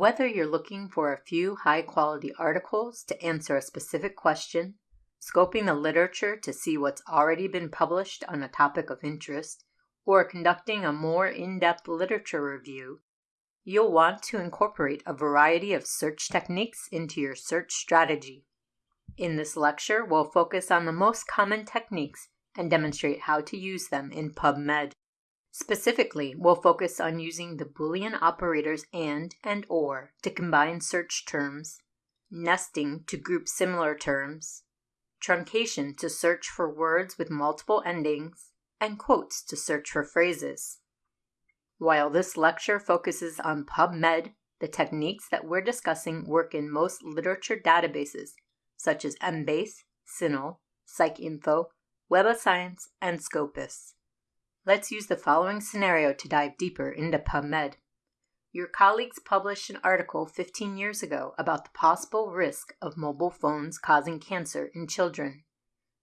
Whether you're looking for a few high quality articles to answer a specific question, scoping the literature to see what's already been published on a topic of interest, or conducting a more in depth literature review, you'll want to incorporate a variety of search techniques into your search strategy. In this lecture, we'll focus on the most common techniques and demonstrate how to use them in PubMed. Specifically, we'll focus on using the Boolean operators AND and OR to combine search terms, nesting to group similar terms, truncation to search for words with multiple endings, and quotes to search for phrases. While this lecture focuses on PubMed, the techniques that we're discussing work in most literature databases such as Embase, CINAHL, PsycInfo, Web of Science, and Scopus. Let's use the following scenario to dive deeper into PubMed. Your colleagues published an article 15 years ago about the possible risk of mobile phones causing cancer in children.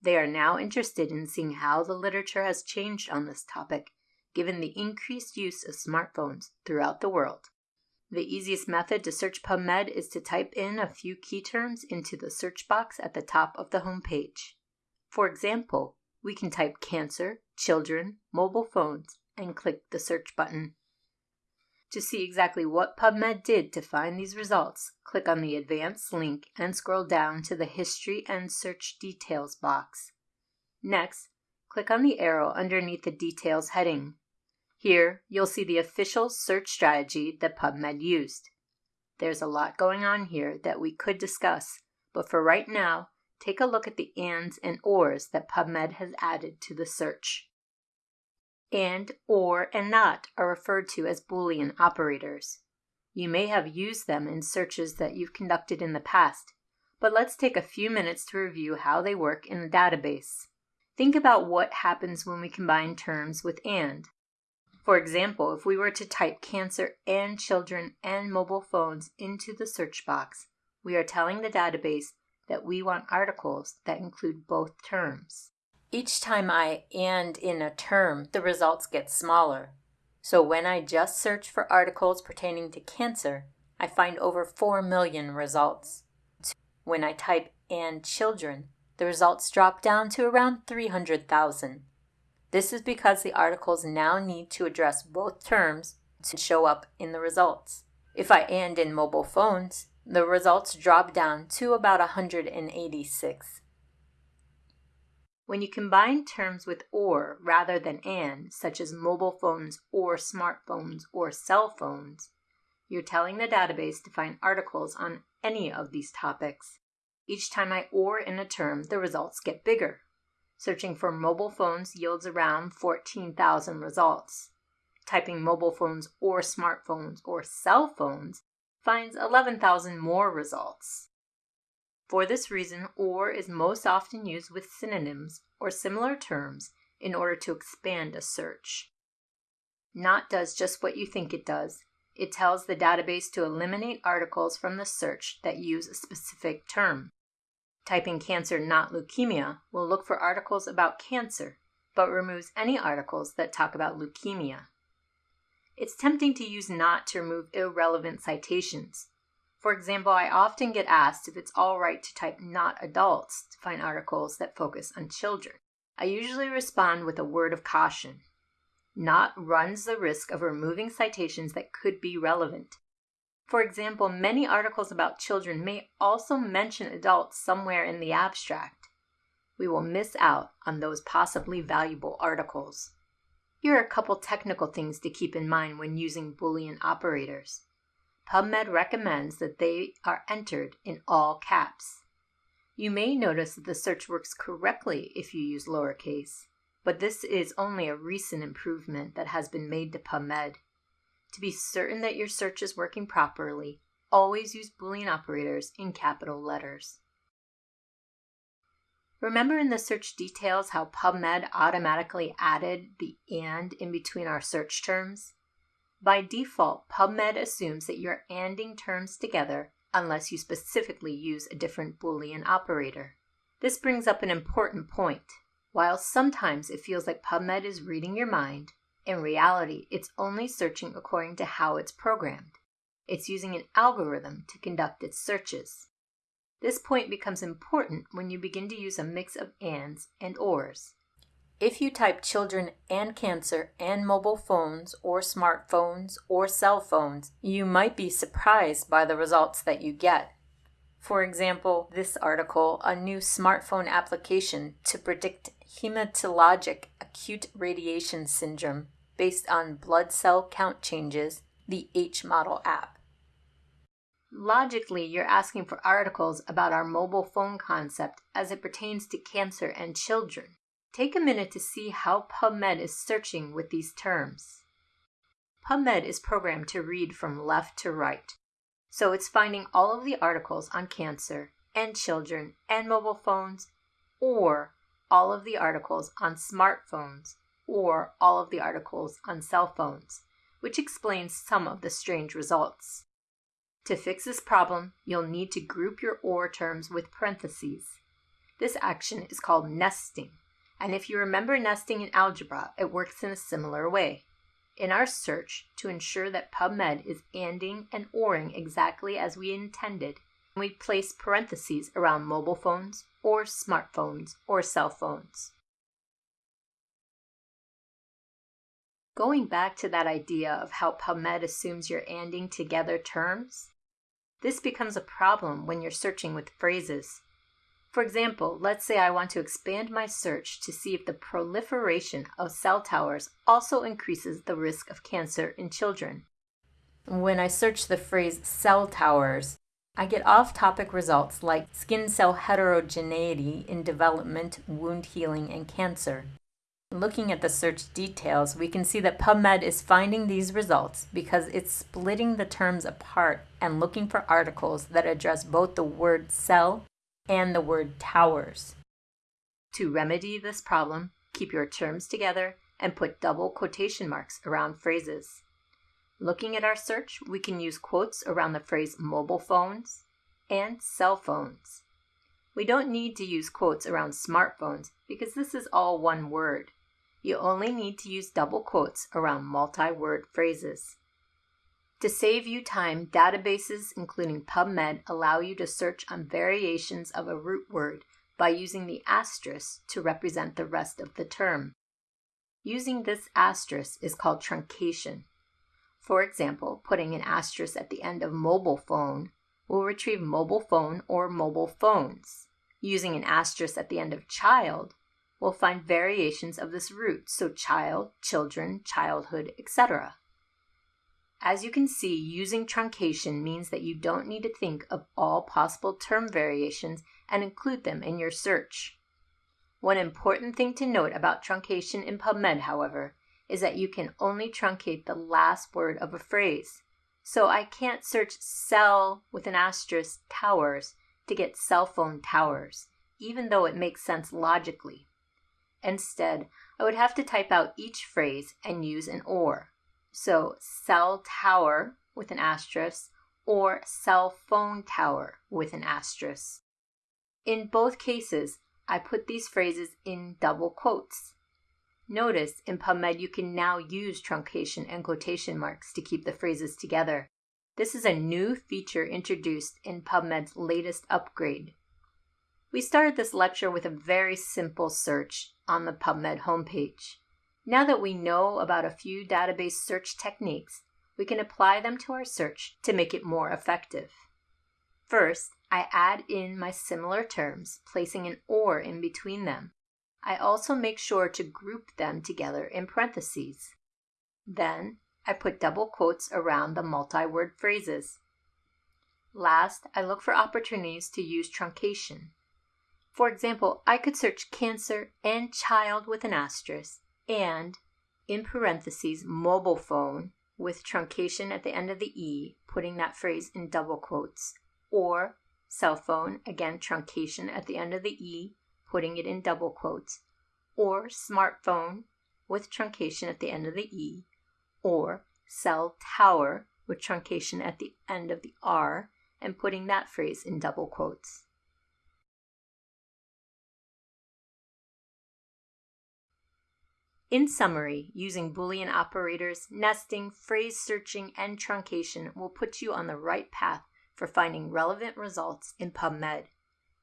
They are now interested in seeing how the literature has changed on this topic given the increased use of smartphones throughout the world. The easiest method to search PubMed is to type in a few key terms into the search box at the top of the home page. For example, we can type cancer, children, mobile phones, and click the search button. To see exactly what PubMed did to find these results, click on the Advanced link and scroll down to the History and Search Details box. Next, click on the arrow underneath the Details heading. Here, you'll see the official search strategy that PubMed used. There's a lot going on here that we could discuss, but for right now, take a look at the ands and ors that PubMed has added to the search. And, or, and not are referred to as Boolean operators. You may have used them in searches that you've conducted in the past, but let's take a few minutes to review how they work in a database. Think about what happens when we combine terms with and. For example, if we were to type cancer and children and mobile phones into the search box, we are telling the database that we want articles that include both terms. Each time I and in a term, the results get smaller. So when I just search for articles pertaining to cancer, I find over 4 million results. When I type and children, the results drop down to around 300,000. This is because the articles now need to address both terms to show up in the results. If I and in mobile phones, the results drop down to about 186. When you combine terms with or rather than and, such as mobile phones or smartphones or cell phones, you're telling the database to find articles on any of these topics. Each time I or in a term, the results get bigger. Searching for mobile phones yields around 14,000 results. Typing mobile phones or smartphones or cell phones finds 11,000 more results. For this reason, OR is most often used with synonyms or similar terms in order to expand a search. NOT does just what you think it does. It tells the database to eliminate articles from the search that use a specific term. Typing cancer, not leukemia, will look for articles about cancer, but removes any articles that talk about leukemia. It's tempting to use not to remove irrelevant citations. For example, I often get asked if it's all right to type not adults to find articles that focus on children. I usually respond with a word of caution. Not runs the risk of removing citations that could be relevant. For example, many articles about children may also mention adults somewhere in the abstract. We will miss out on those possibly valuable articles. Here are a couple technical things to keep in mind when using Boolean operators. PubMed recommends that they are entered in all caps. You may notice that the search works correctly if you use lowercase, but this is only a recent improvement that has been made to PubMed. To be certain that your search is working properly, always use Boolean operators in capital letters. Remember in the search details how PubMed automatically added the AND in between our search terms? By default, PubMed assumes that you're ANDing terms together unless you specifically use a different Boolean operator. This brings up an important point. While sometimes it feels like PubMed is reading your mind, in reality, it's only searching according to how it's programmed. It's using an algorithm to conduct its searches. This point becomes important when you begin to use a mix of ands and ors. If you type children and cancer and mobile phones or smartphones or cell phones, you might be surprised by the results that you get. For example, this article, a new smartphone application to predict hematologic acute radiation syndrome based on blood cell count changes, the H-Module app. Logically, you're asking for articles about our mobile phone concept as it pertains to cancer and children. Take a minute to see how PubMed is searching with these terms. PubMed is programmed to read from left to right, so it's finding all of the articles on cancer and children and mobile phones, or all of the articles on smartphones, or all of the articles on cell phones, which explains some of the strange results. To fix this problem, you'll need to group your OR terms with parentheses. This action is called nesting. And if you remember nesting in algebra, it works in a similar way. In our search, to ensure that PubMed is anding and oring exactly as we intended, we place parentheses around mobile phones or smartphones or cell phones. Going back to that idea of how PubMed assumes you're anding together terms, this becomes a problem when you're searching with phrases. For example, let's say I want to expand my search to see if the proliferation of cell towers also increases the risk of cancer in children. When I search the phrase cell towers, I get off topic results like skin cell heterogeneity in development, wound healing, and cancer. Looking at the search details, we can see that PubMed is finding these results because it's splitting the terms apart and looking for articles that address both the word cell and the word towers. To remedy this problem, keep your terms together and put double quotation marks around phrases. Looking at our search, we can use quotes around the phrase mobile phones and cell phones. We don't need to use quotes around smartphones because this is all one word. You only need to use double quotes around multi-word phrases. To save you time, databases including PubMed allow you to search on variations of a root word by using the asterisk to represent the rest of the term. Using this asterisk is called truncation. For example, putting an asterisk at the end of mobile phone will retrieve mobile phone or mobile phones. Using an asterisk at the end of child will find variations of this root, so child, children, childhood, etc. As you can see, using truncation means that you don't need to think of all possible term variations and include them in your search. One important thing to note about truncation in PubMed, however, is that you can only truncate the last word of a phrase. So I can't search cell with an asterisk towers to get cell phone towers, even though it makes sense logically. Instead, I would have to type out each phrase and use an OR. So cell tower with an asterisk or cell phone tower with an asterisk. In both cases, I put these phrases in double quotes. Notice in PubMed you can now use truncation and quotation marks to keep the phrases together. This is a new feature introduced in PubMed's latest upgrade. We started this lecture with a very simple search on the PubMed homepage. Now that we know about a few database search techniques, we can apply them to our search to make it more effective. First, I add in my similar terms, placing an OR in between them. I also make sure to group them together in parentheses. Then, I put double quotes around the multi-word phrases. Last, I look for opportunities to use truncation. For example, I could search cancer and child with an asterisk and in parentheses mobile phone with truncation at the end of the E, putting that phrase in double quotes, or cell phone, again truncation at the end of the E, putting it in double quotes, or smartphone with truncation at the end of the E, or cell tower with truncation at the end of the R, and putting that phrase in double quotes. In summary, using Boolean operators, nesting, phrase searching, and truncation will put you on the right path for finding relevant results in PubMed.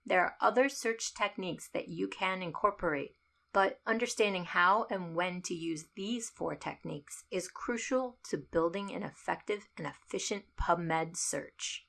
There are other search techniques that you can incorporate, but understanding how and when to use these four techniques is crucial to building an effective and efficient PubMed search.